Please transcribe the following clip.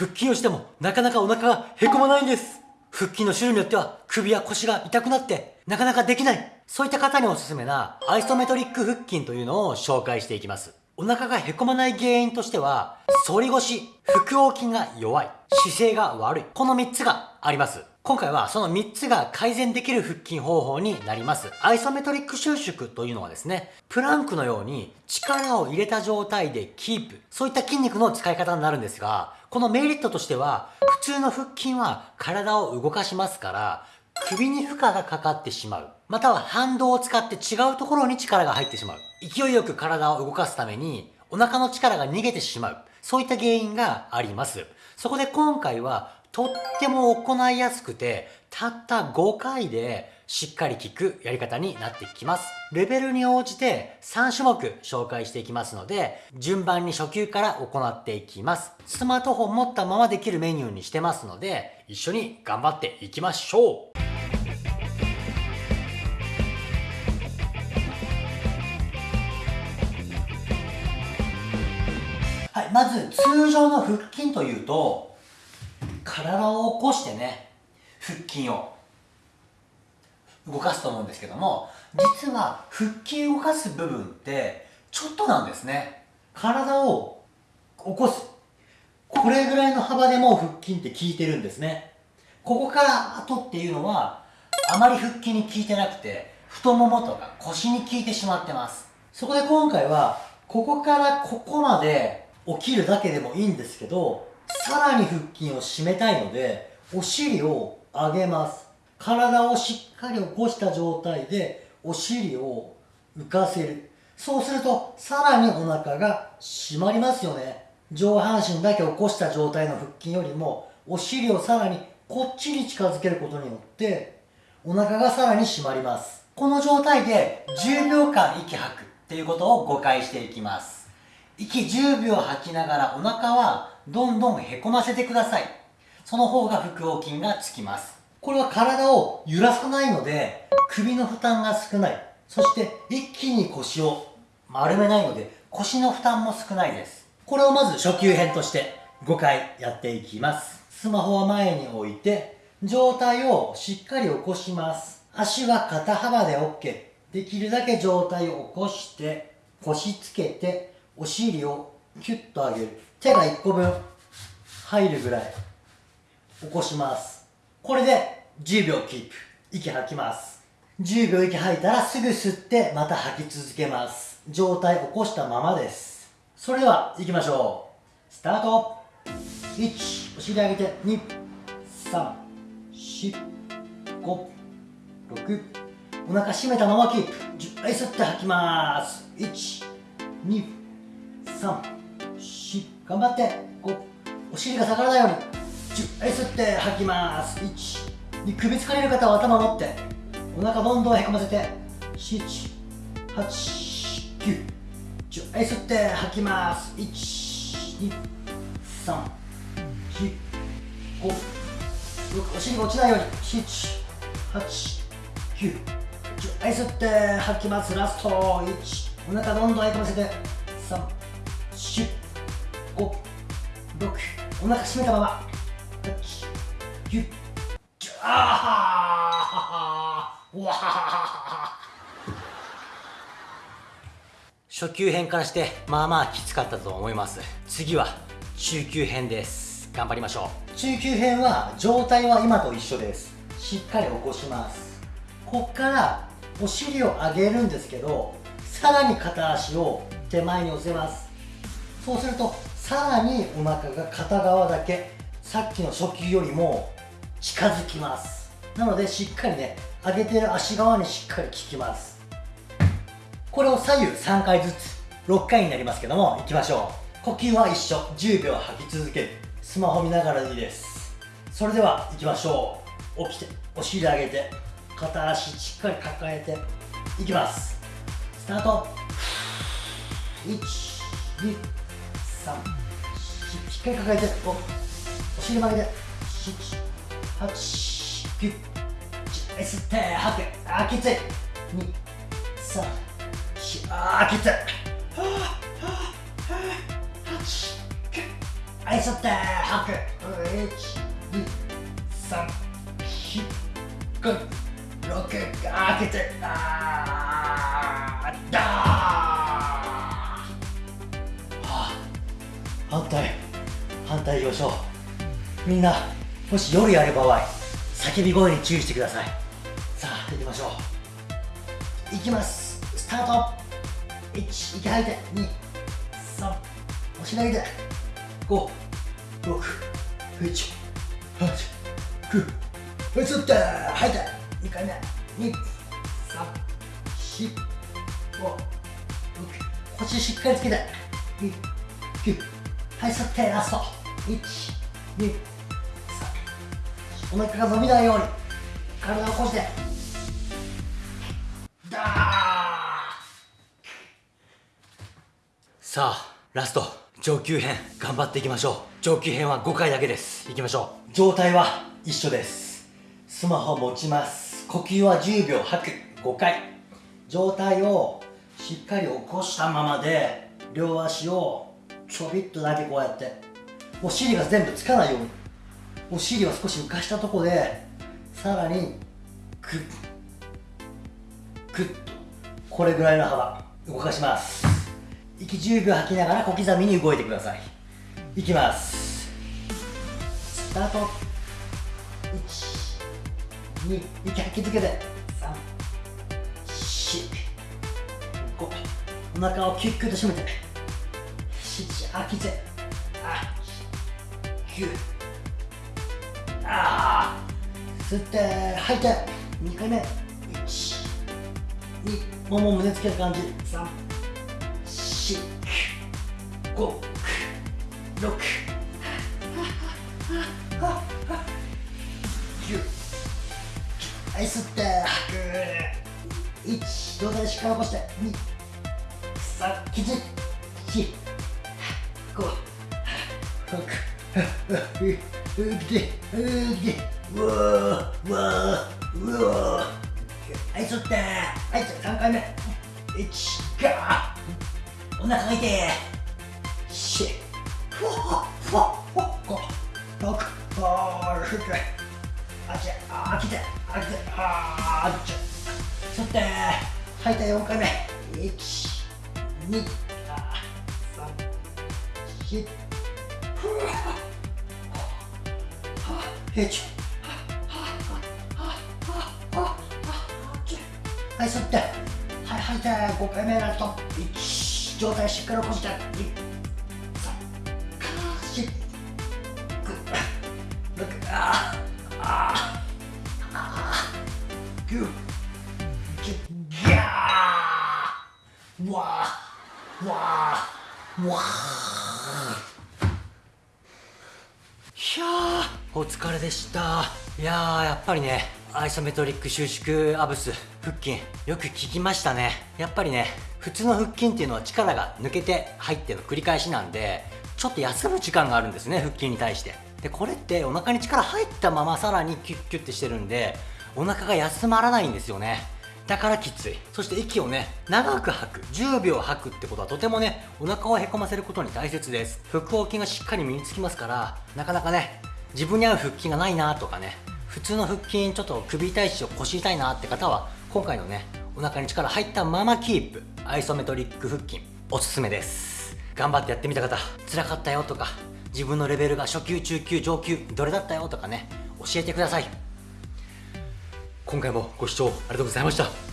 腹筋をしてもなかなかお腹がへこまないんです。腹筋の種類によっては首や腰が痛くなってなかなかできない。そういった方におすすめなアイソメトリック腹筋というのを紹介していきます。お腹がへこまない原因としては反り腰腹横筋が弱い姿勢が悪いこの3つがあります今回はその3つが改善できる腹筋方法になります。アイソメトリック収縮というのはですね、プランクのように力を入れた状態でキープ。そういった筋肉の使い方になるんですが、このメリットとしては、普通の腹筋は体を動かしますから、首に負荷がかかってしまう。または反動を使って違うところに力が入ってしまう。勢いよく体を動かすために、お腹の力が逃げてしまう。そういった原因があります。そこで今回はとっても行いやすくて、たった5回でしっかり効くやり方になってきます。レベルに応じて3種目紹介していきますので、順番に初級から行っていきます。スマートフォン持ったままできるメニューにしてますので、一緒に頑張っていきましょうまず通常の腹筋というと、体を起こしてね腹筋を動かすと思うんですけども実は腹筋を動かす部分ってちょっとなんですね。体を起こす。これぐらいの幅でも腹筋って効いてるんですね。ここから後っていうのはあまり腹筋に効いてなくて太ももとか腰に効いてしまってます。そこで今回はここからここまで起きるだけでもいいんですけどさらに腹筋を締めたいのでお尻を上げます。体をしっかり起こした状態でお尻を浮かせる。そうするとさらにお腹が締まりますよね。上半身だけ起こした状態の腹筋よりもお尻をさらにこっちに近づけることによってお腹がさらに締まります。この状態で10秒間息吐くっていうことを5回していきます。息10秒吐きながらお腹はどんどんへこませてください。その方が腹横筋がつきます。これは体を揺らさないので、首の負担が少ない。そして一気に腰を丸めないので、腰の負担も少ないです。これをまず初級編として5回やっていきます。スマホは前に置いて、状態をしっかり起こします。足は肩幅で OK。できるだけ状態を起こして、腰つけて、お尻をキュッと上げる。手が1個分入るぐらい起こします。これで10秒キープ。息吐きます。10秒息吐いたらすぐ吸ってまた吐き続けます。状態起こしたままです。それでは行きましょう。スタート。1お尻上げて。2 3 4 5 6お腹締めたままキープ。10回吸って吐きます。1 2 3頑張って。こうお尻が下がらないように。10回吸って吐きます。1に首疲れる方は頭を持って。お腹どんどんへこませて。7 8 9 10回吸って吐きます。1 2 3 4 5 6お尻が落ちないように。7 8 9 10回吸って吐きます。ラスト。1お腹どんどんへこませて。3 4 5、6、お腹締めたまま、8、9、10、あーわ初級編からしてまあまあきつかったと思います。次は中級編です。頑張りましょう。中級編は状態は今と一緒です。しっかり起こします。こっからお尻を上げるんですけどさらに片足を手前に寄せます。そうするとさらにお腹が片側だけさっきの初級よりも近づきます。なのでしっかりね上げてる足側にしっかり効きます。これを左右3回ずつ6回になりますけどもいきましょう。呼吸は一緒。10秒吐き続ける。スマホ見ながらでいいです。それではいきましょう。起きてお尻上げて片足しっかり抱えていきます。スタート。1 2 3しっかり抱えて。おお尻曲げて吸って吐くあきつい23あきついはい吸って吐く12345あきついしょう。みんなもし夜やる場合叫び声に注意してください。さあ行きましょう。いきます。スタート。1息吐いて。2 3押し投げて。5 6 1 8 9はい吸って。吐いて。2回目。2 3 4 5 6腰しっかりつけて。2 9はい吸ってラスト。1 2 3お腹が伸びないように体を起こして。ダーさあラスト上級編頑張っていきましょう。上級編は5回だけです。いきましょう。状態は一緒です。スマホ持ちます。呼吸は10秒吐く。5回。状態をしっかり起こしたままで両足をちょびっとだけこうやってお尻が全部つかないように。お尻を少し浮かしたところでさらにグッグッとこれぐらいの幅動かします。息10秒吐きながら小刻みに動いてください。いきます。スタート。1 2息吐き続けて。3 4 5お腹をキュッキュッと締めて。7吐きて9あ吸って吐いて2回目1 2もも胸つける感じ。3 4 5 6 9はい吸って吐く。1上体しっかり起こして2 3きつい4 5 6うきてうきてうわうわうわはい吸ってはい3回目1ガーお腹が痛い4ふわふわふわ5 6あー吸ってあっちあー来てあー来てあーっち吸って吐いた4回目1 2 3 4はい吸って。はい吐いて5回目ラスト1上体しっかり起こして2 3 4 5 6あーあーあー9 10ギャー。わーわーわーひゃーお疲れでした。いやーやっぱりねアイソメトリック収縮アブス腹筋。よく効きましたね。やっぱりね普通の腹筋っていうのは力が抜けて入っての繰り返しなんでちょっと休む時間があるんですね腹筋に対して。でこれってお腹に力入ったままさらにキュッキュッてしてるんでお腹が休まらないんですよね。だからきつい。そして息をね長く吐く。10秒吐くってことはとてもねお腹をへこませることに大切です。腹横筋がしっかり身につきますからなかなかね自分に合う腹筋がないなとかね普通の腹筋ちょっと首痛いし腰痛いなって方は今回のねお腹に力入ったままキープアイソメトリック腹筋おすすめです。頑張ってやってみた方辛かったよとか自分のレベルが初級中級上級どれだったよとかね教えてください。今回もご視聴ありがとうございました。